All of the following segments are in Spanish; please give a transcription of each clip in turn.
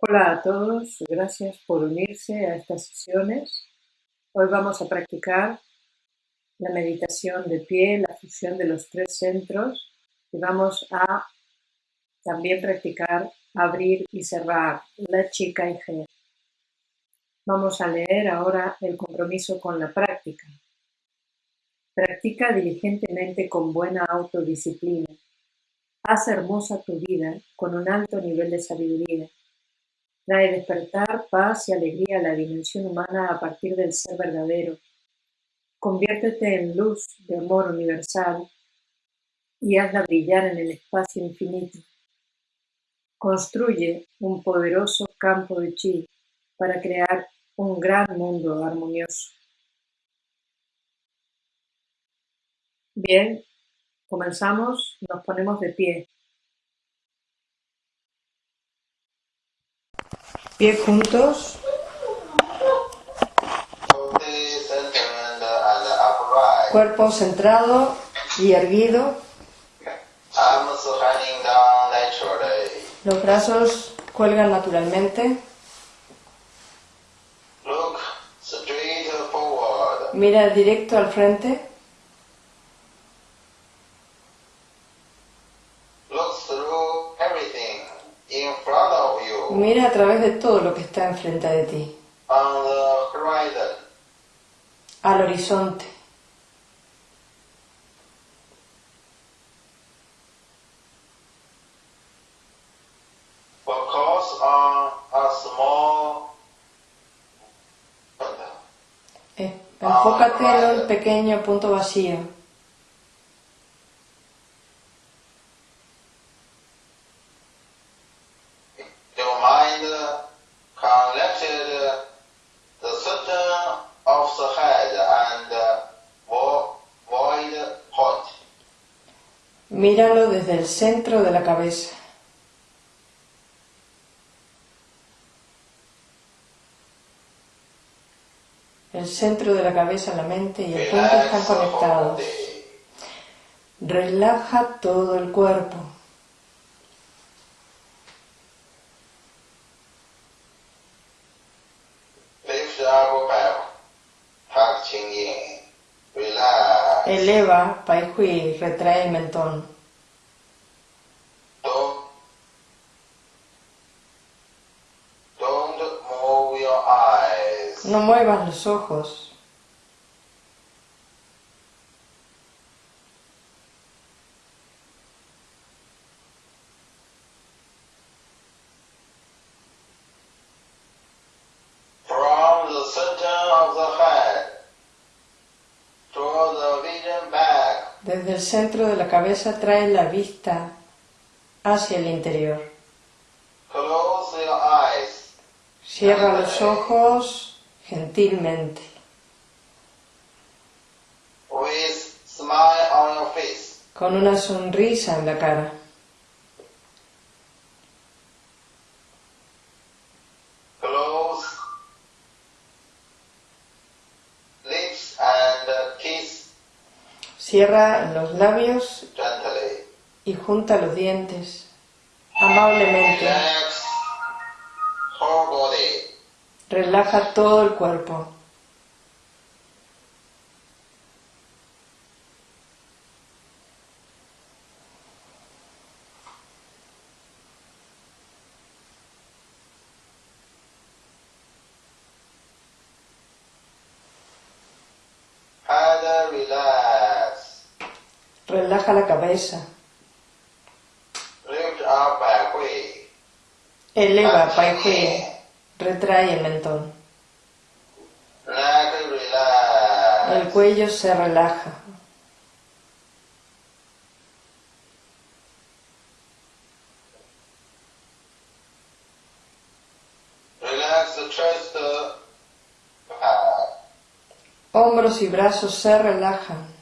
Hola a todos, gracias por unirse a estas sesiones. Hoy vamos a practicar la meditación de pie, la fusión de los tres centros y vamos a también practicar abrir y cerrar la chica y G. Vamos a leer ahora el compromiso con la práctica. Practica diligentemente con buena autodisciplina. Haz hermosa tu vida con un alto nivel de sabiduría Trae despertar, paz y alegría a la dimensión humana a partir del ser verdadero. Conviértete en luz de amor universal y hazla brillar en el espacio infinito. Construye un poderoso campo de chi para crear un gran mundo armonioso. Bien, comenzamos, nos ponemos de pie. Pies juntos. Cuerpo centrado y erguido. Los brazos cuelgan naturalmente. Mira directo al frente. Mira a través de todo lo que está enfrente de ti. Al horizonte. Eh, enfócate en el pequeño punto vacío. Centro de la cabeza. El centro de la cabeza, la mente y el punto están conectados. Relaja todo el cuerpo. Eleva, Pai Hui, retrae el mentón. No muevas los ojos. Desde el centro de la cabeza trae la vista hacia el interior. Cierra los ojos gentilmente. Con una sonrisa en la cara. Cierra los labios y junta los dientes amablemente. Relaja todo el cuerpo. Relaja la cabeza. Eleva Pai. Retrae el mentón. El cuello se relaja. Hombros y brazos se relajan.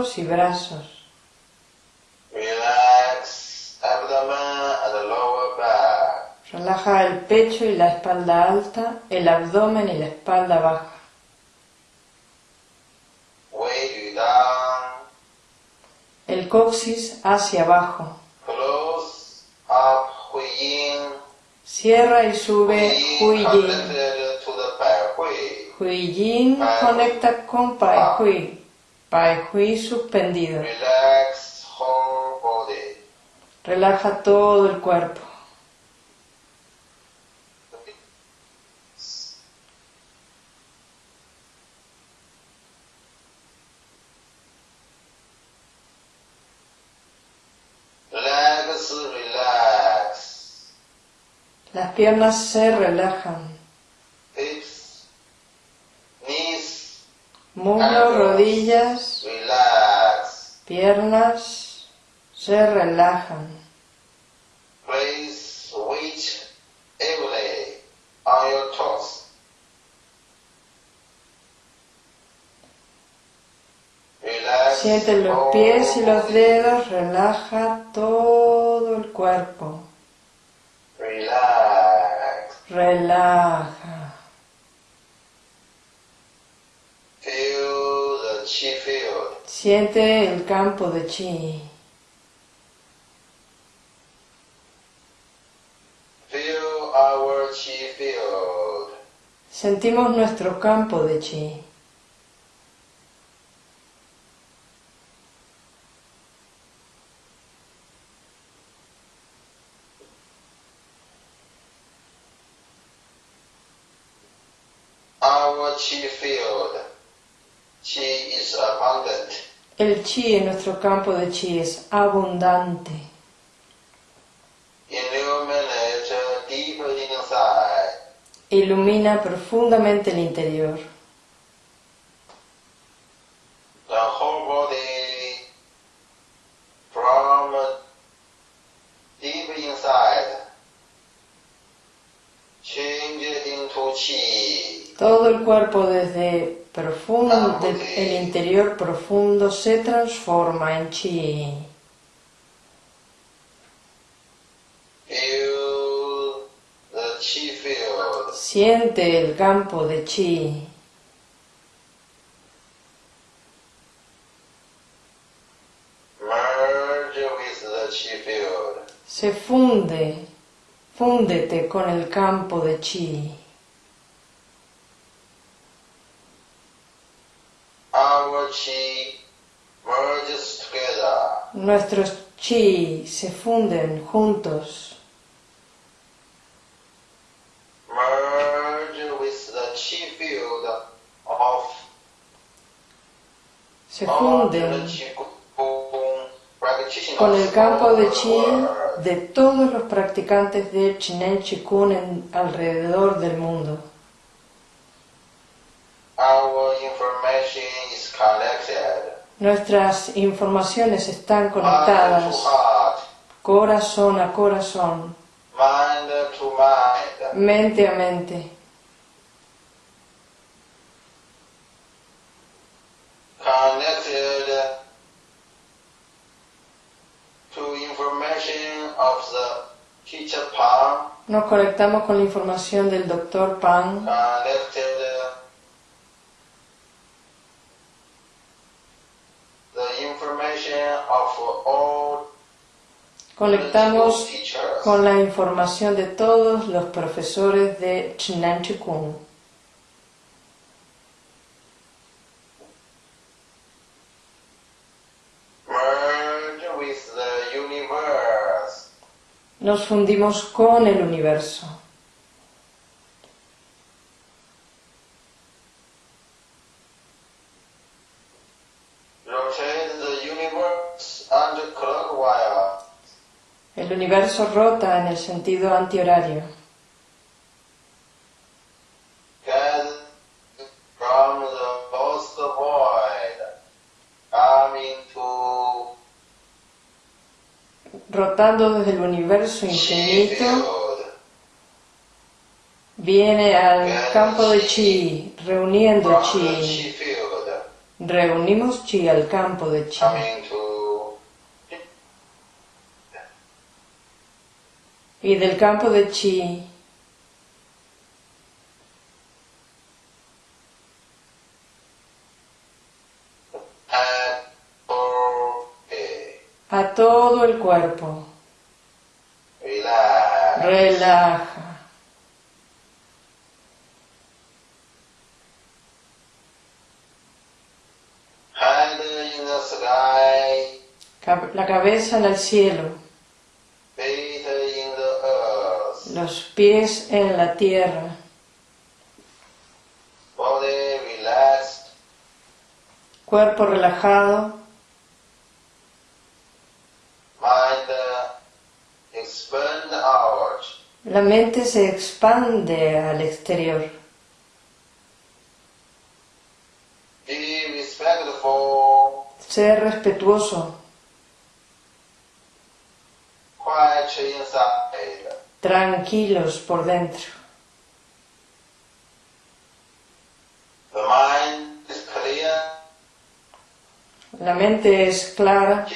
Hombros y brazos. Relaja el pecho y la espalda alta, el abdomen y la espalda baja. El coxis hacia abajo. Cierra y sube Hui Yin. Hui Yin conecta con Pai Hui. Pai Hui suspendido. Relaja todo el cuerpo. Las piernas se relajan. Muslos, rodillas, piernas se relajan. Siente los pies y los dedos, relaja todo el cuerpo. Relaja. Siente el campo de chi. Sentimos nuestro campo de chi. Chi en nuestro campo de chi es abundante. Ilumina profundamente el interior. Todo el cuerpo desde profundo, el interior profundo se transforma en chi. Siente el campo de chi. Se funde, fúndete con el campo de chi. Nuestros chi se funden juntos. Se funden con el campo de chi de todos los practicantes de Chinen Chikun alrededor del mundo. Nuestras informaciones están conectadas. Corazón a corazón, mente a mente. Nos conectamos con la información del doctor Pan. Conectamos con la información de todos los profesores de Chinan Chikung. Nos fundimos con el universo. El universo rota en el sentido antihorario. Rotando desde el universo infinito, viene al campo de chi, reuniendo chi. Reunimos chi al campo de chi. Y del campo de chi a todo el cuerpo. Relaja. La cabeza el cielo. Los pies en la tierra. Cuerpo relajado. La mente se expande al exterior. Ser respetuoso. Tranquilos por dentro. La mente es clara.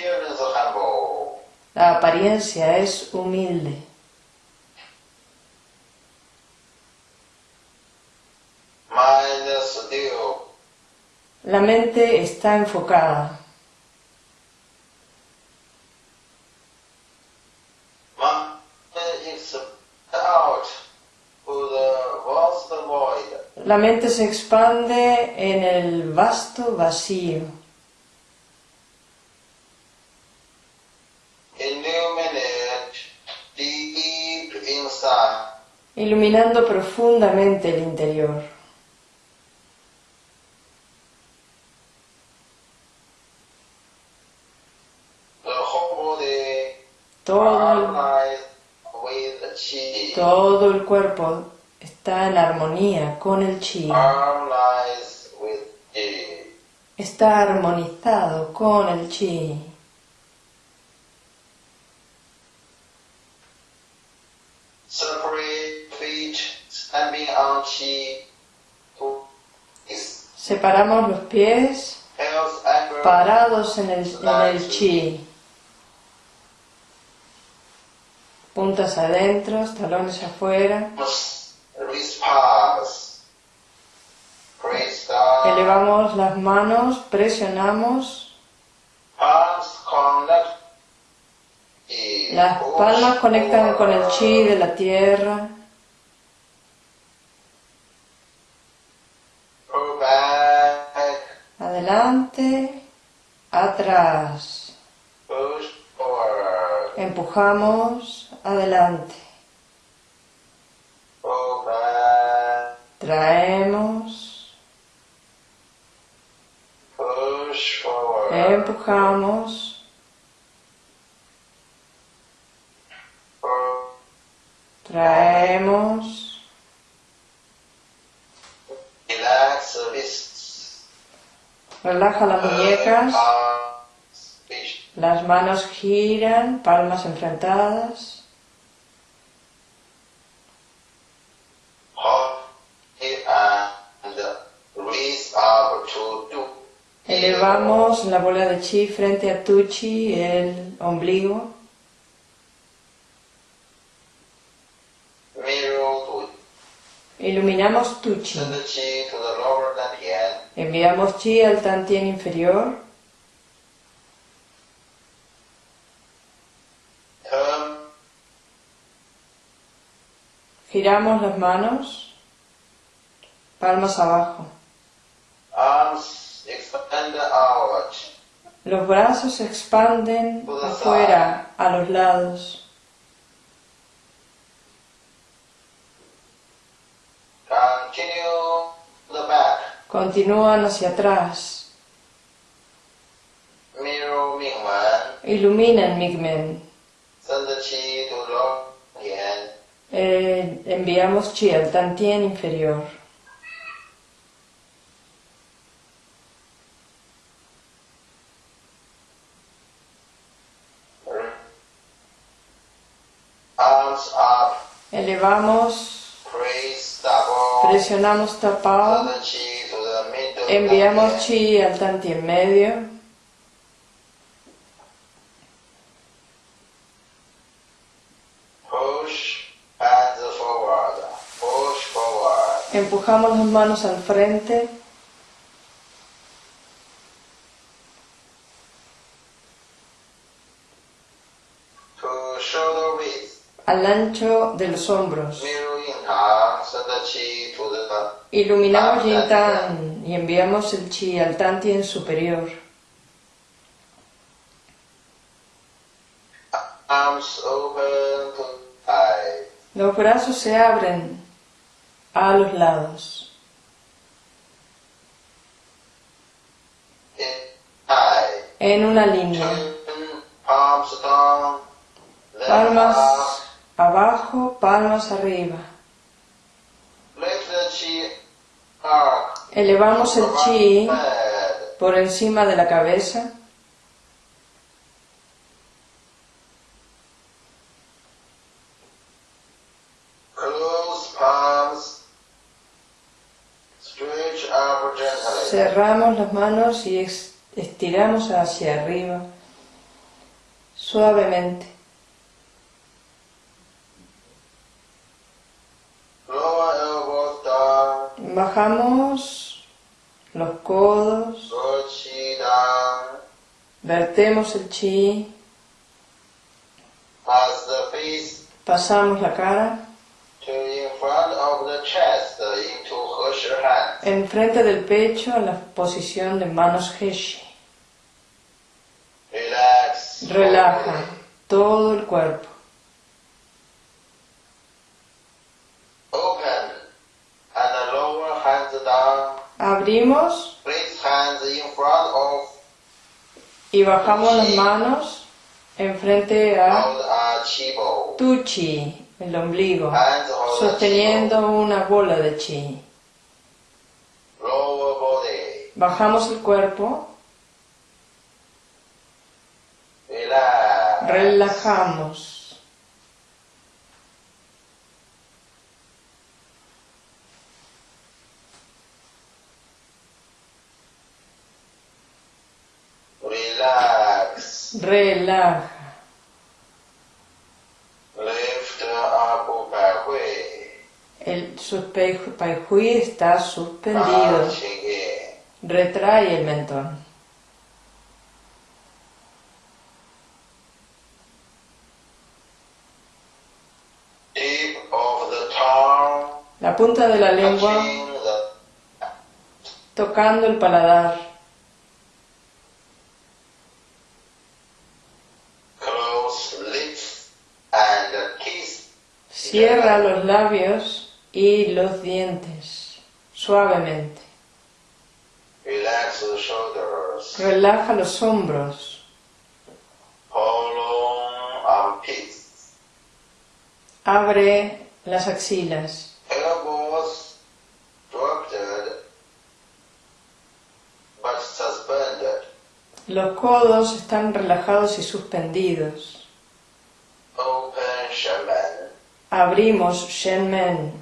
La apariencia es humilde. La mente está enfocada. La mente se expande en el vasto vacío. Iluminando profundamente el interior. Todo, el cuerpo está en armonía con el chi. Está armonizado con el chi. Separamos los pies parados en el, en el chi. puntas adentro, talones afuera. Elevamos las manos, presionamos. Las palmas conectan con el chi de la tierra. Adelante, atrás. Empujamos adelante. Traemos. Empujamos. Traemos. Relaja las muñecas. Las manos giran, palmas enfrentadas. Elevamos la bola de chi frente a tu chi, el ombligo. Iluminamos tu chi. Enviamos chi al tantien inferior. Giramos las manos, palmas abajo. Los brazos se expanden afuera, a los lados. Continúan hacia atrás. Iluminan Migmen. Eh, enviamos chi al tantien inferior. elevamos, presionamos tapao, enviamos chi al tanti en medio, empujamos las manos al frente, de los hombros. Iluminamos Tan y enviamos el chi al Tantien superior. Los brazos se abren a los lados. En una línea. Palmas abajo, palmas arriba. Elevamos el chi por encima de la cabeza. Cerramos las manos y estiramos hacia arriba suavemente. Bajamos los codos, vertemos el chi, pasamos la cara enfrente del pecho en la posición de manos Heshi. Relaja todo el cuerpo. Open. And the lower hands down. Abrimos y bajamos las manos enfrente a tu chi, el ombligo, sosteniendo una bola de chi. Bajamos el cuerpo, relajamos. Relax. Relaja. El Hui está suspendido. Retrae el mentón. La punta de la lengua tocando el paladar. close lips and kiss. Cierra los labios y los dientes suavemente. Relax the shoulders. Relaja los hombros. Abre las axilas. Los codos están relajados y suspendidos. Abrimos Shenmen.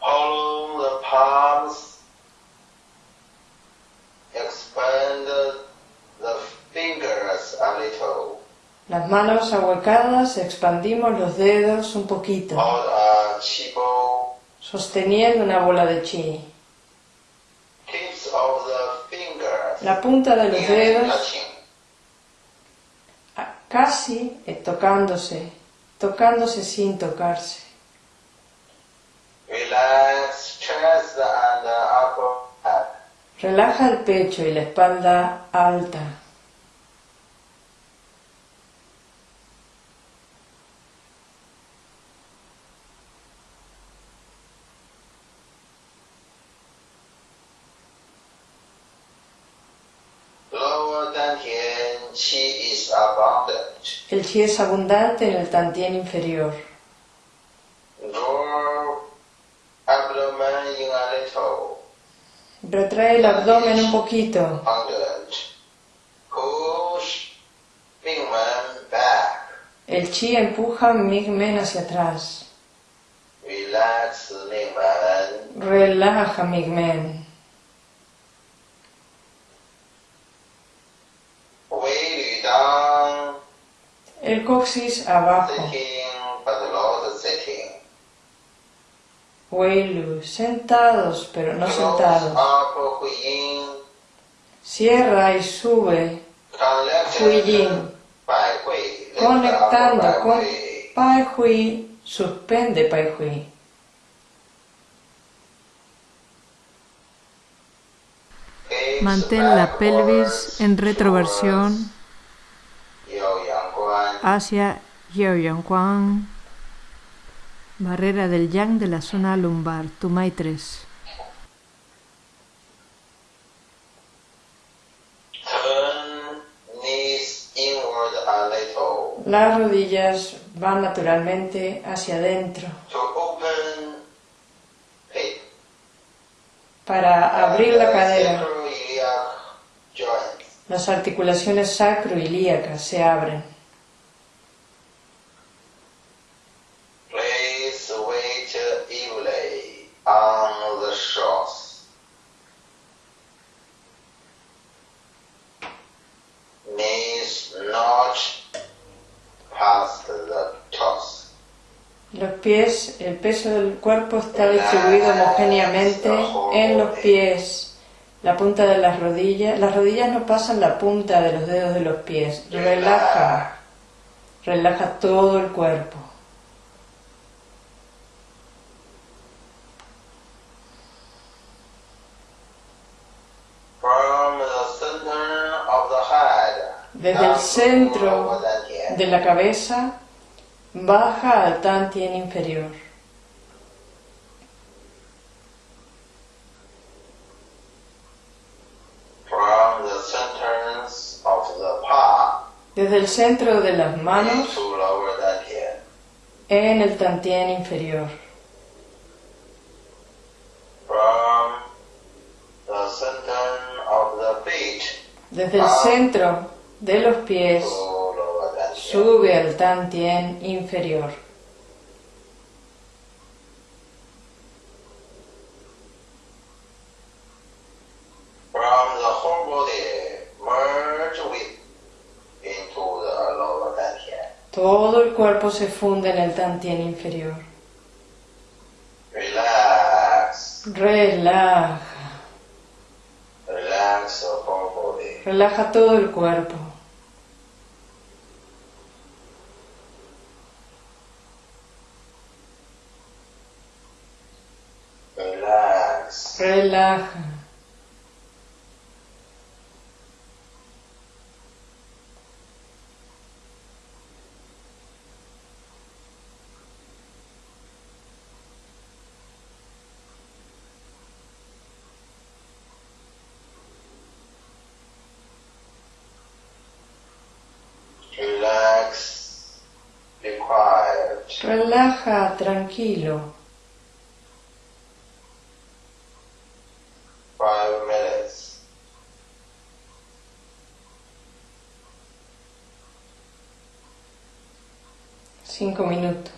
Hollow the palms. Expand the fingers a little. Las manos ahuecadas, expandimos los dedos un poquito, chibo. sosteniendo una bola de chi. Tips of the fingers. La punta de los dedos casi eh, tocándose, tocándose sin tocarse. Back. Relaja el pecho y la espalda alta. El chi es abundante en el tantien inferior. Retrae el abdomen un poquito. El chi empuja Migmen hacia atrás. Relaja Migmen. El coxis abajo. Weilu, sentados pero no sentados. Cierra y sube Huiyin, conectando con. Pai Hui, suspende Pai Hui. Mantén la pelvis en retroversión hacia Yang Guan, barrera del yang de la zona lumbar, Tumai 3. Turn knees inward a little Las rodillas van naturalmente hacia adentro para abrir la cadera. Las articulaciones sacroilíacas se abren. Los pies, el peso del cuerpo está distribuido homogéneamente en los pies, la punta de las rodillas. Las rodillas no pasan la punta de los dedos de los pies. Relaja, relaja todo el cuerpo. Desde el centro de la cabeza baja al tantien inferior. From the centers of the palm Desde el centro de las manos en el tantien inferior. From the center of the feet Desde el centro de los pies. Sube al tantien inferior. From the whole body, merge with into the lower dantian. Todo el cuerpo se funde en el tantien inferior. Relax, Relaja, relax body. relaja todo el cuerpo. Relax. Relaja. Relax. Be quiet. Relaja, tranquilo. minuto.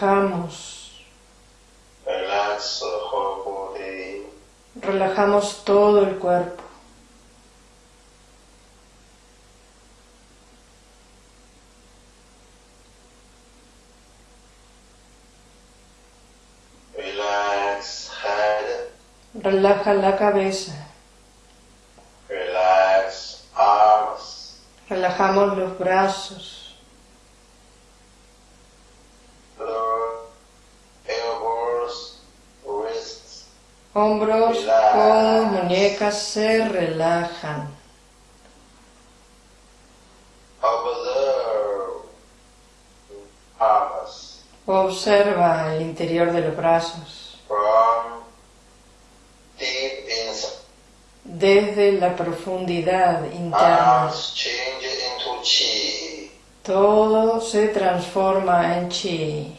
Relajamos, relajamos todo el cuerpo. relax head, Relaja la cabeza, relax arms, relajamos los brazos, hombros, codos, muñecas se relajan. Observa el interior de los brazos desde la profundidad interna. Todo se transforma en chi,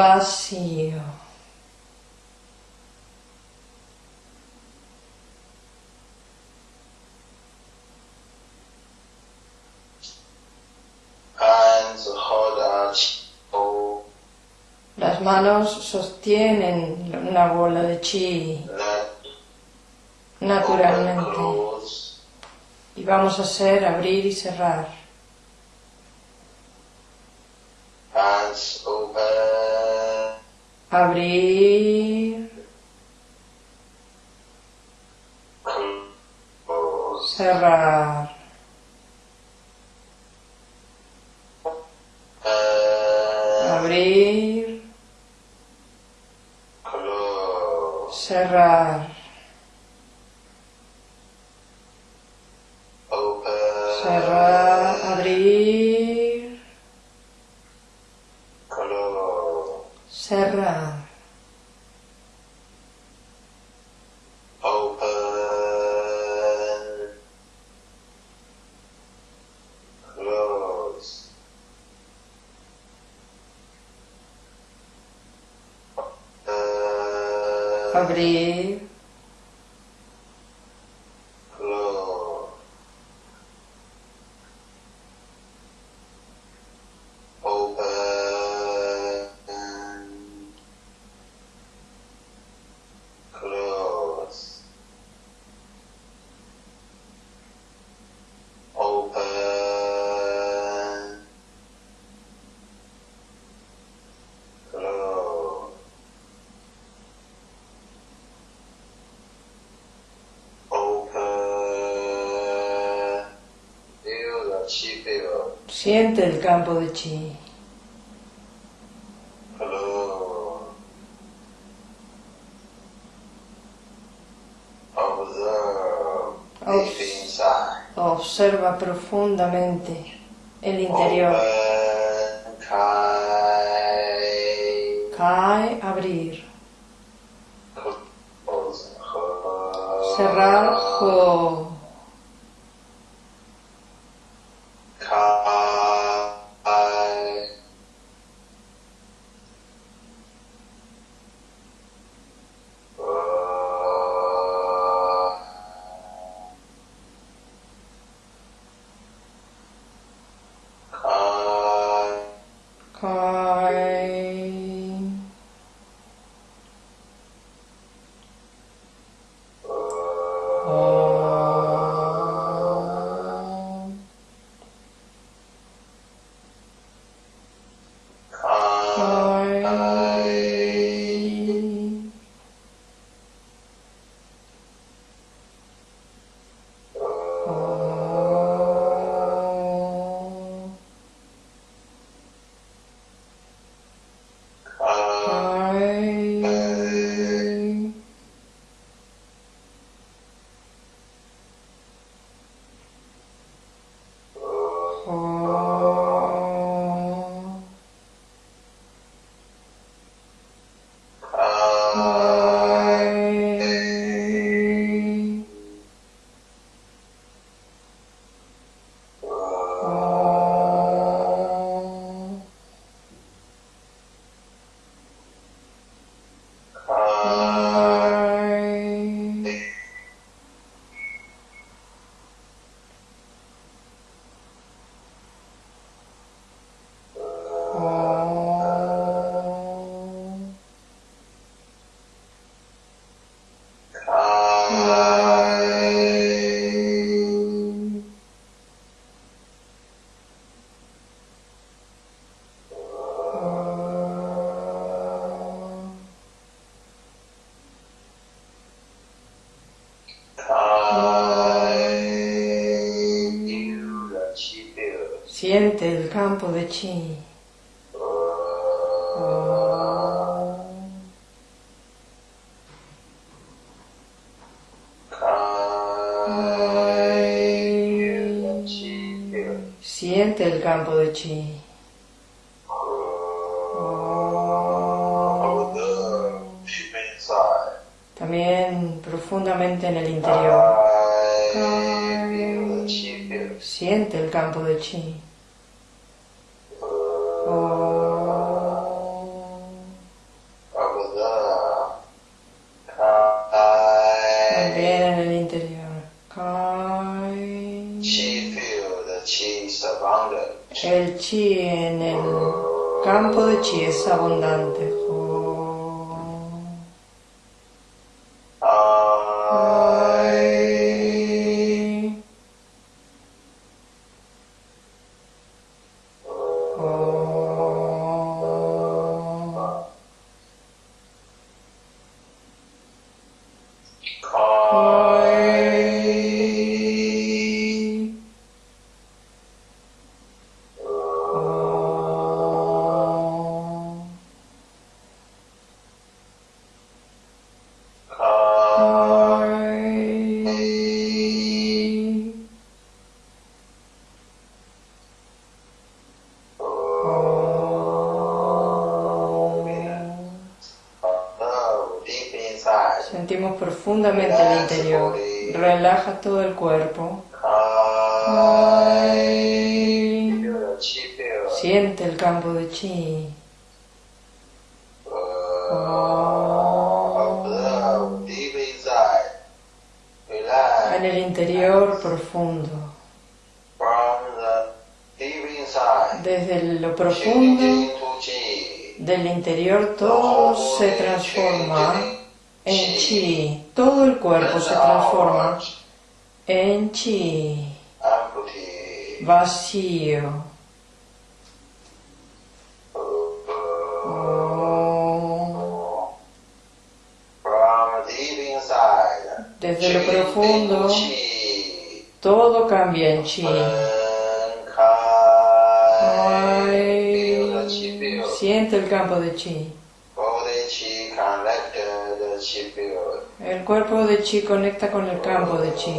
vacío. Las manos sostienen una bola de chi naturalmente. Y vamos a hacer abrir y cerrar. Hands. Abrir, cerrar. Abrir, cerrar. Siente el campo de chi. Observa profundamente el interior. Cae, abrir. close, ho, campo de chi. También profundamente en el interior. Siente el campo de chi. Chi es abundante. Profundamente el interior. Relaja todo el cuerpo. Siente el campo de chi. En el interior profundo. Desde lo profundo del interior todo se transforma en chi. Cuerpo se transforma en chi. Vacío. Desde lo profundo, todo cambia en chi. siente el campo de chi. El cuerpo de chi conecta con el campo de chi.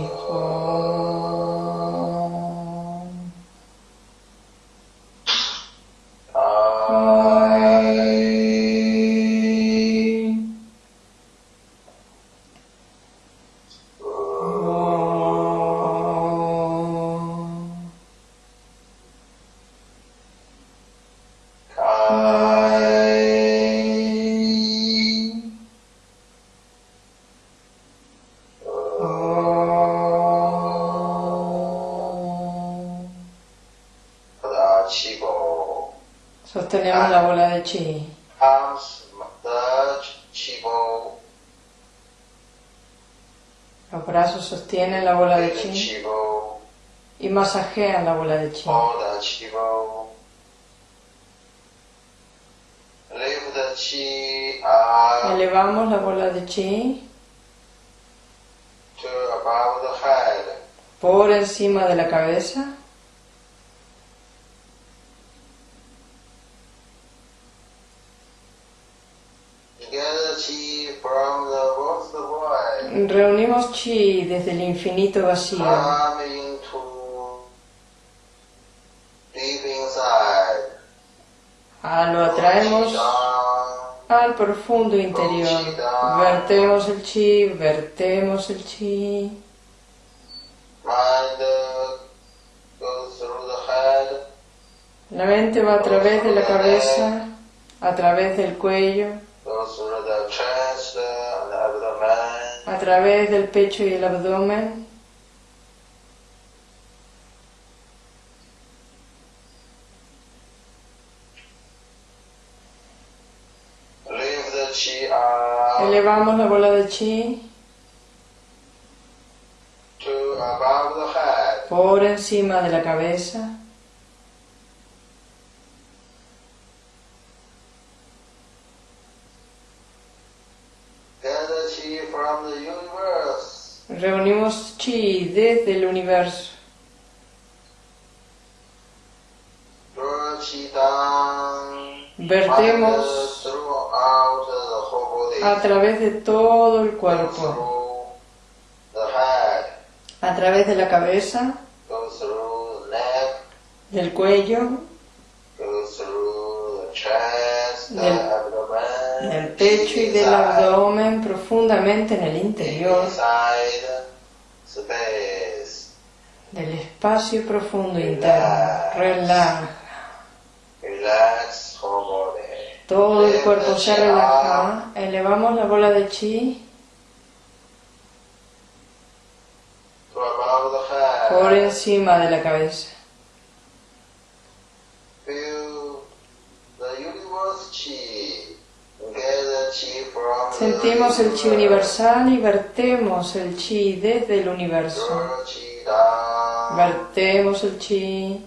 Sostenemos la bola de chi. Los brazos sostienen la bola de chi. Y masajean la bola de chi. Elevamos la bola de chi. Por encima de la cabeza. Chi desde el infinito vacío. Ah, lo atraemos al profundo interior. Vertemos el chi, vertemos el chi. La mente va a través de la cabeza, a través del cuello, a través del pecho y el abdomen. Elevamos la bola de chi por encima de la cabeza. Reunimos chi desde el universo. Vertemos a través de todo el cuerpo, a través de la cabeza, del cuello, Del-. Del pecho y del abdomen profundamente en el interior, del espacio profundo interno. Relaja. Todo el cuerpo se relaja. Elevamos la bola de chi por encima de la cabeza. Feel the universe chi. Get the chi from Sentimos el chi universal y vertemos el chi desde el universo. Vertemos el chi.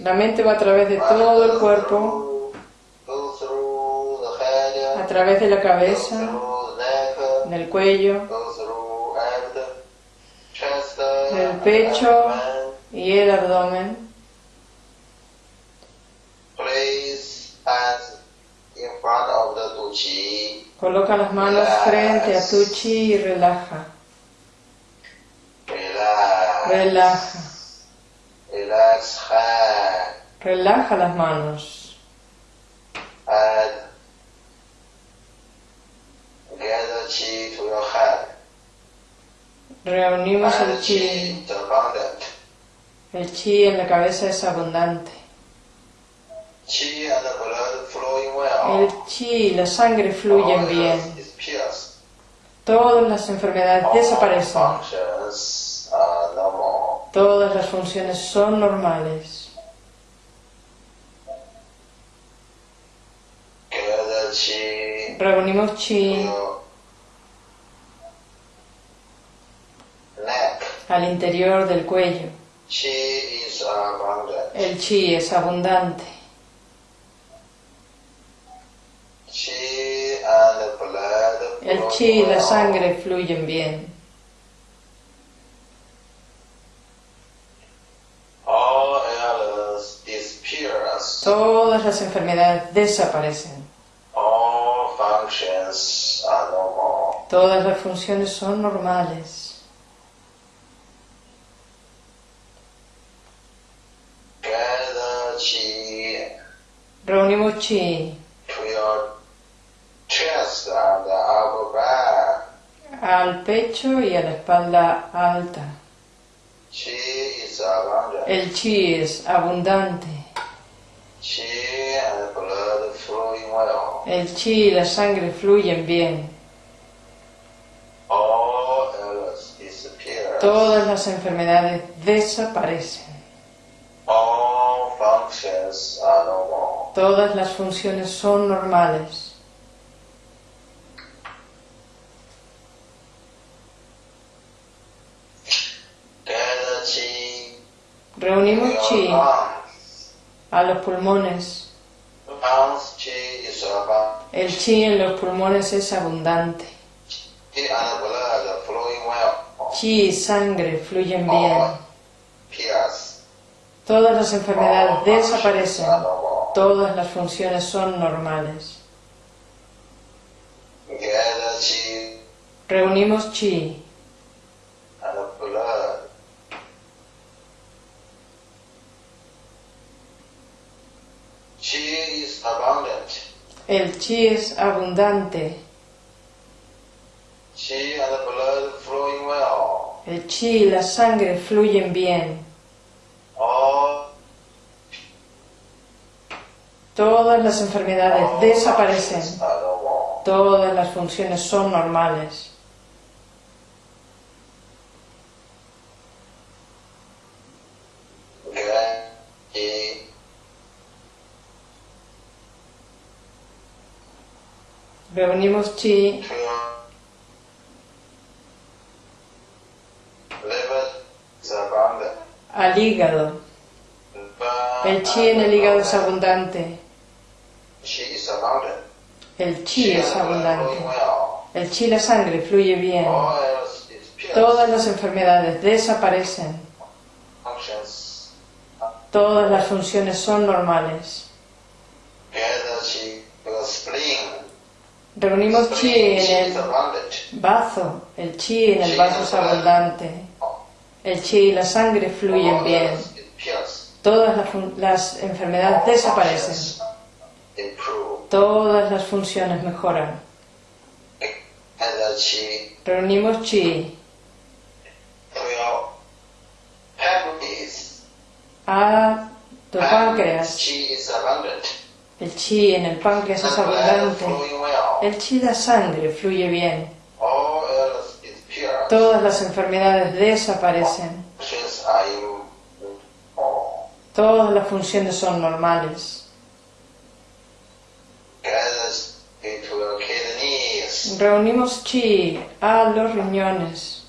La mente va a través de todo el cuerpo, a través de la cabeza, del cuello. Chest. Del pecho. y el abdomen. In front of the tu chi. Coloca las manos frente a tu chi y relaja. Relax. Relaja. Relax hand. Relaja las manos. And gather chi to your head. Reunimos el And chi. El chi en la cabeza es abundante. Chi and the blood flowing well. El chi y la sangre fluyen bien. Todas las enfermedades desaparecen. Todas las funciones son normales. Reunimos chi al interior del cuello. El chi es abundante. El chi y la sangre fluyen bien. Todas las enfermedades desaparecen. Todas las funciones son normales. Reunimos chi to your chest and the upper back. Al pecho y a la espalda alta. El chi es abundante. El chi y la sangre fluyen bien. Disappears. Todas las enfermedades desaparecen. All functions are normal. Todas las funciones son normales. Gather chi to Reunimos chi a los pulmones. El chi en los pulmones es abundante. Chi y sangre fluyen bien. Pierce. Todas las enfermedades desaparecen. Are normal. Todas las funciones son normales. Reunimos chi and blood. Chi is abundant. El chi es abundante. Chi and blood flowing well. El chi y la sangre fluyen bien. All Todas las enfermedades all desaparecen. Todas las funciones son normales. Gather chi Reunimos chi al hígado. El chi en el hígado es abundante. El chi es abundante. El chi la sangre fluye bien. Todas las enfermedades desaparecen. Todas las funciones son normales. Gather chi to the spleen. Reunimos chi en el bazo, el chi en el vaso es abundante. El chi y la sangre fluyen bien. Todas las, las enfermedades desaparecen. Todas las funciones mejoran. Reunimos chi a tu páncreas. El chi en el páncreas es abundante. El chi da sangre, fluye bien. Todas las enfermedades desaparecen. Todas las funciones son normales. Reunimos chi a los riñones.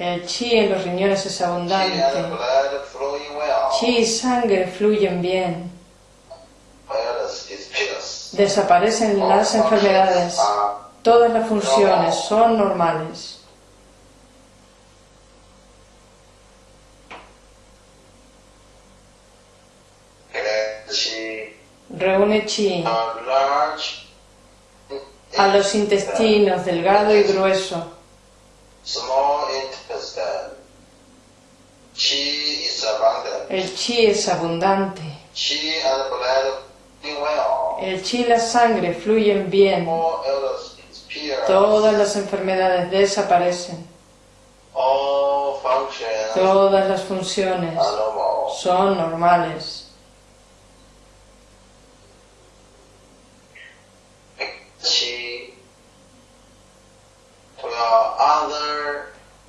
El chi en los riñones es abundante. Chi y sangre fluyen bien. Desaparecen las enfermedades. Todas las funciones son normales. Reúne chi a los intestinos delgado y grueso. El chi es abundante. El chi y la sangre fluyen bien. Todas las enfermedades desaparecen. Todas las funciones son normales.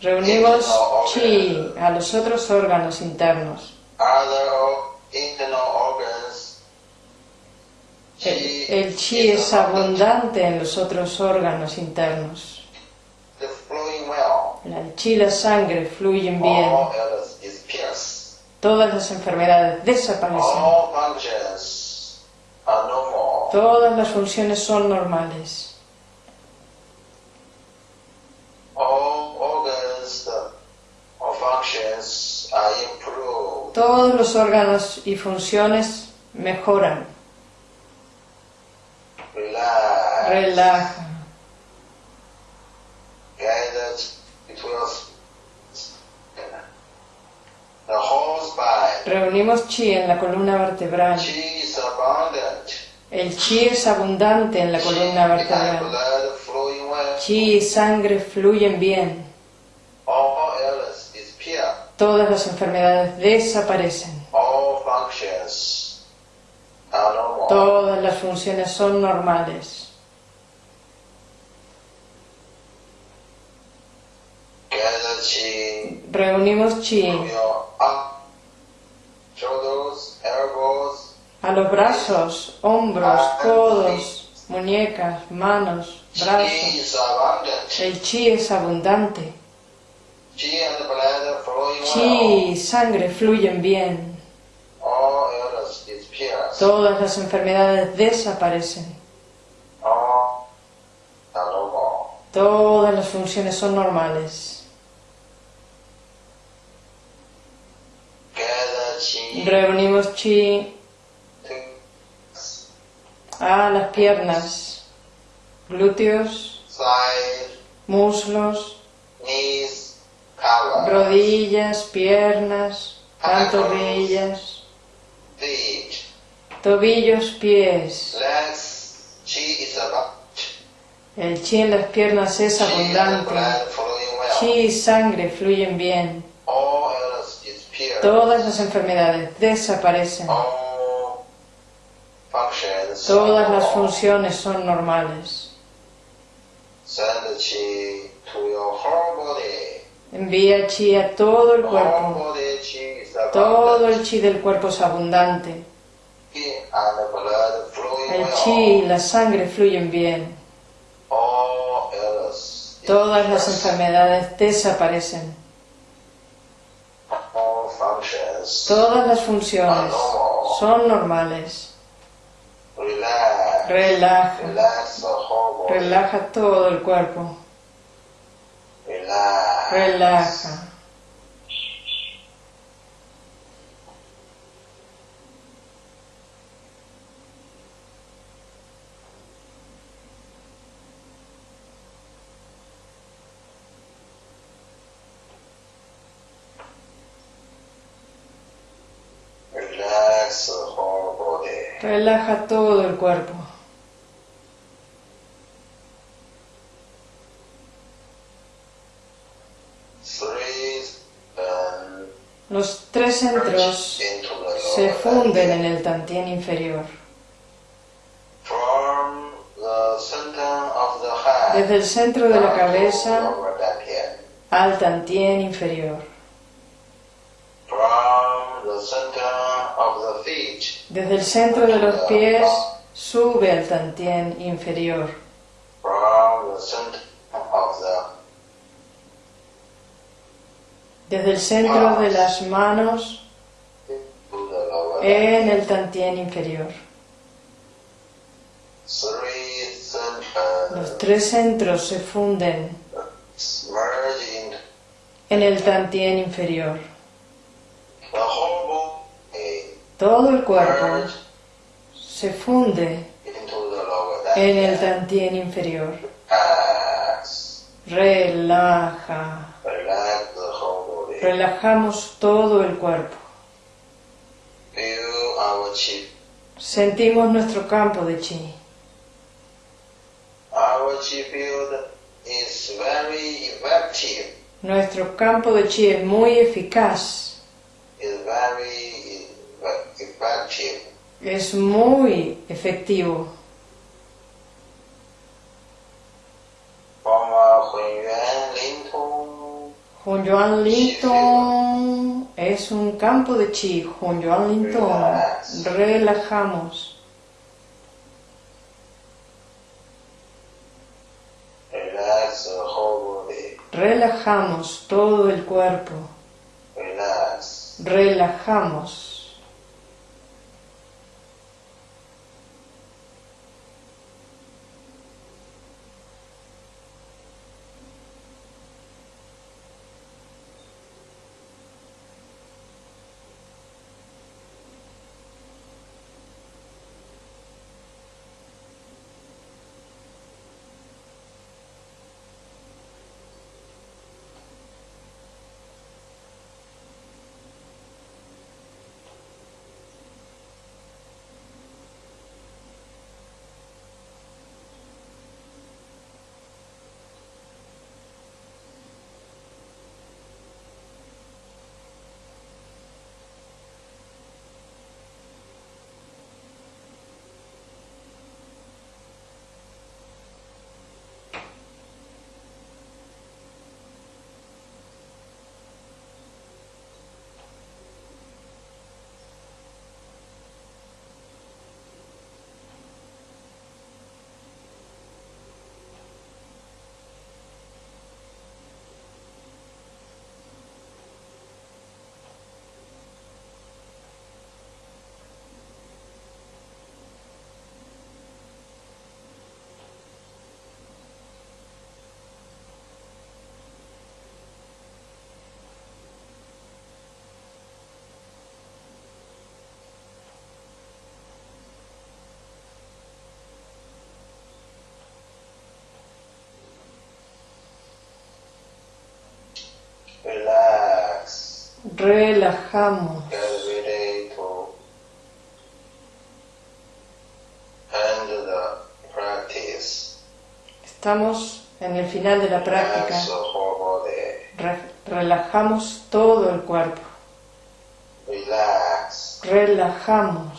Reunimos chi a los otros órganos internos. El, el chi es abundante en los otros órganos internos. El chi y la sangre fluyen bien. Todas las enfermedades desaparecen. Todas las funciones son normales. Todos los órganos y funciones mejoran. Relax. Relaja. Reunimos chi en la columna vertebral. El chi es abundante en la columna vertebral. Chi y sangre fluyen bien. Todas las enfermedades desaparecen. All functions are normal. Todas las funciones son normales. Gather chi Reunimos chi a los brazos, hombros, codos, muñecas, manos, brazos. El chi es abundante. Chi y sangre fluyen bien. Todas las enfermedades desaparecen. Todas las funciones son normales. Gather chi Reunimos chi. A las piernas, glúteos, muslos, rodillas, piernas, pantorrillas, feet, tobillos, pies. El chi en las piernas es abundante. Chi y sangre fluyen bien. Todas las enfermedades desaparecen. Todas las funciones son normales. Envía chi a todo el cuerpo. Todo el chi del cuerpo es abundante. El chi y la sangre fluyen bien. Todas las enfermedades desaparecen. Todas las funciones son normales. Relaja. Relaja todo el cuerpo. Relaja. Relaja todo el cuerpo. Um, Los tres centros se funden en el tantien inferior. Desde el centro de la cabeza al tantien inferior. Desde el centro de los pies sube al tantien inferior. Desde el centro de las manos en el tantien inferior. Los tres centros se funden en el tantien inferior. Todo el cuerpo se funde en el tantien inferior. Relaja. Relajamos todo el cuerpo. Sentimos nuestro campo de chi. Nuestro campo de chi es muy eficaz, es muy efectivo. Hunyuan Lintong es un campo de chi. Hunyuan Lintong. Relajamos. Relajamos todo el cuerpo. Relax. Relajamos. Relax. Relajamos. Estamos en el final de la práctica. Re- relajamos todo el cuerpo. Relajamos.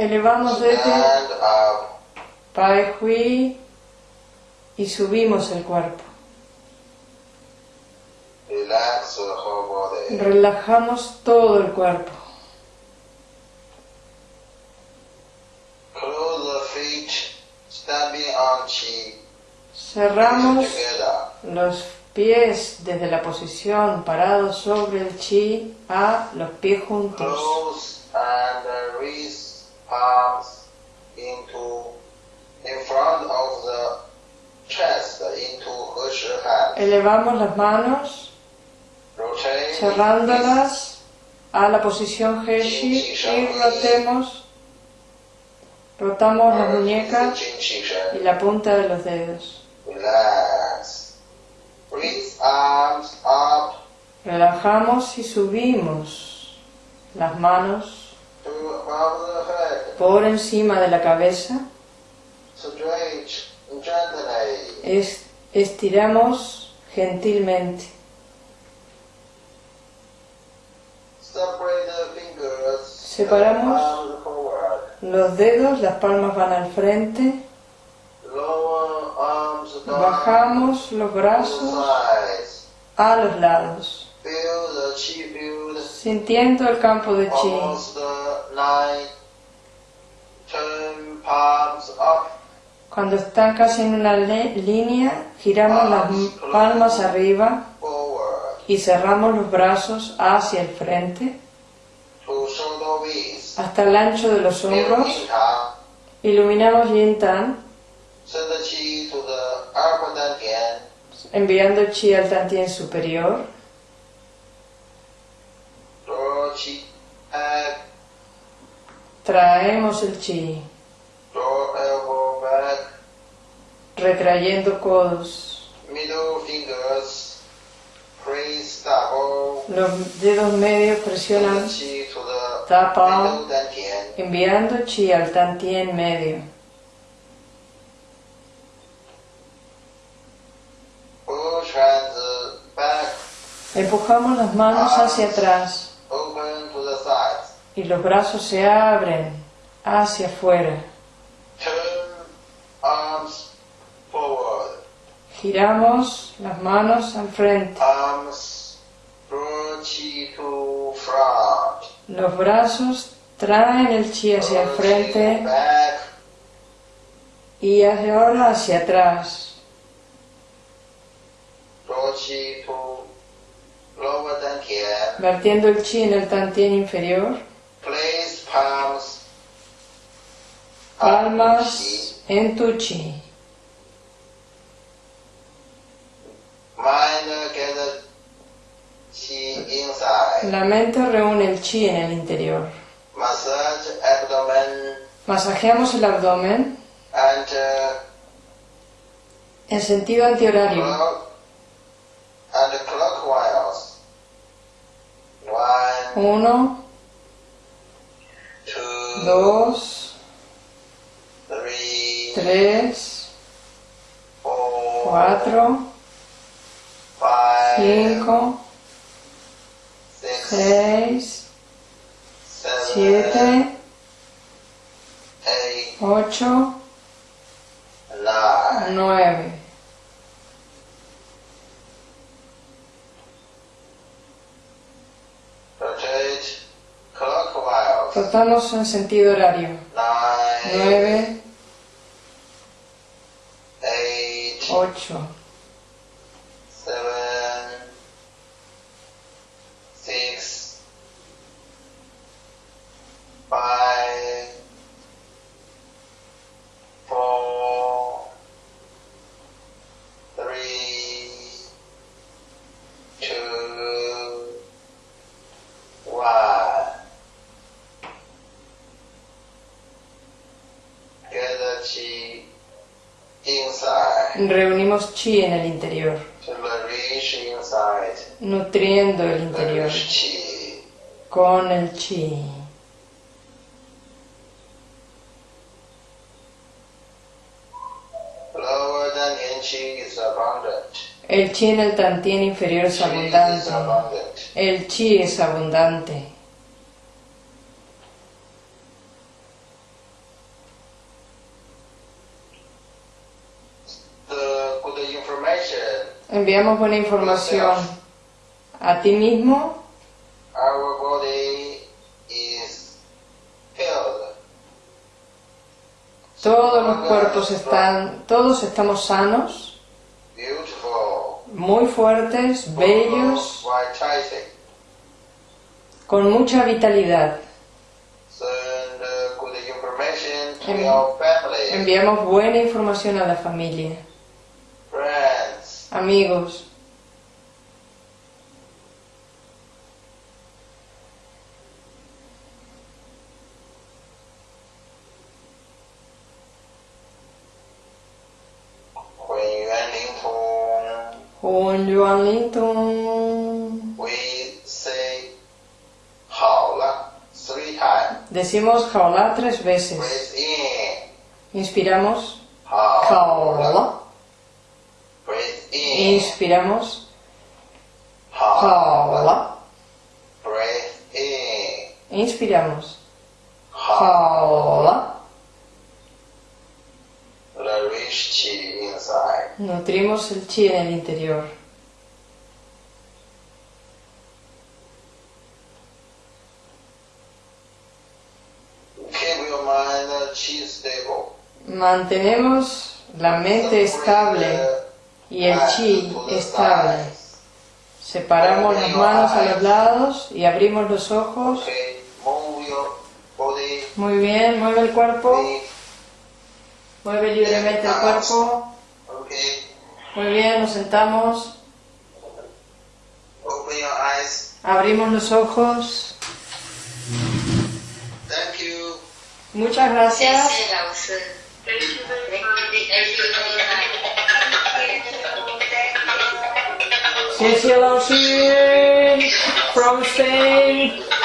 Elevamos desde. Pai Hui y subimos el cuerpo. Relajamos todo el cuerpo. Cerramos los pies desde la posición parados sobre el chi a los pies juntos arms into in front of the chest into. Elevamos las manos cerrándolas a la posición Heshi y rotemos. Rotamos las muñecas y la punta de los dedos. Relajamos y subimos las manos por encima de la cabeza. Estiramos gentilmente. Separamos. Los dedos, las palmas van al frente. Bajamos los brazos a los lados, Sintiendo el campo de chi. Cuando están casi en una línea, giramos las palmas arriba y cerramos los brazos hacia el frente. Hasta el ancho de los hombros. Iluminamos Yin Tan, enviando chi al Tantien superior. Chi. Traemos el chi, back. retrayendo codos. Middle fingers. Double. Los dedos medios presionan, chi to the Tapa. enviando chi al Tantien medio. Back. Empujamos las manos hacia atrás Open to the sides. Y los brazos se abren hacia afuera. Turn arms forward. Giramos las manos al frente. Arms draw chi to front. Los brazos traen el chi hacia el frente y hacia ahora hacia atrás. Vertiendo el chi en el tantien inferior. Place palms. Palmas en tu chi. Mind gather chi inside. La mente reúne el chi en el interior. Massage abdomen Masajeamos el abdomen and uh, en sentido antihorario. clock and clockwise. One, Uno, 2, 3, 4, 5, 6, 7, 8, 9. Contamos en sentido horario. 9, 8, Reunimos chi en el interior, nutriendo el interior con el chi. El chi en el tantien inferior es abundante. abundant. El chi es abundante. Enviamos buena información a ti mismo. Todos los cuerpos están, todos estamos sanos, muy fuertes, bellos, con mucha vitalidad. Uh, Envi- family, Enviamos buena información a la familia, amigos. Con Joan Linton. We say jaula three times. Decimos jaula tres veces. Inspiramos. Jaula. Inspiramos. Hala. Inspiramos. Hala. Nutrimos el chi en el interior. Mantenemos la mente estable y el chi estable. Separamos las manos a los lados y abrimos los ojos. Muy bien, mueve el cuerpo. Mueve libremente el cuerpo. Okay, Muy bien, nos sentamos. open your eyes. Abrimos los ojos. Thank you. Muchas 谢 gracias. 谢谢老师 from Spain.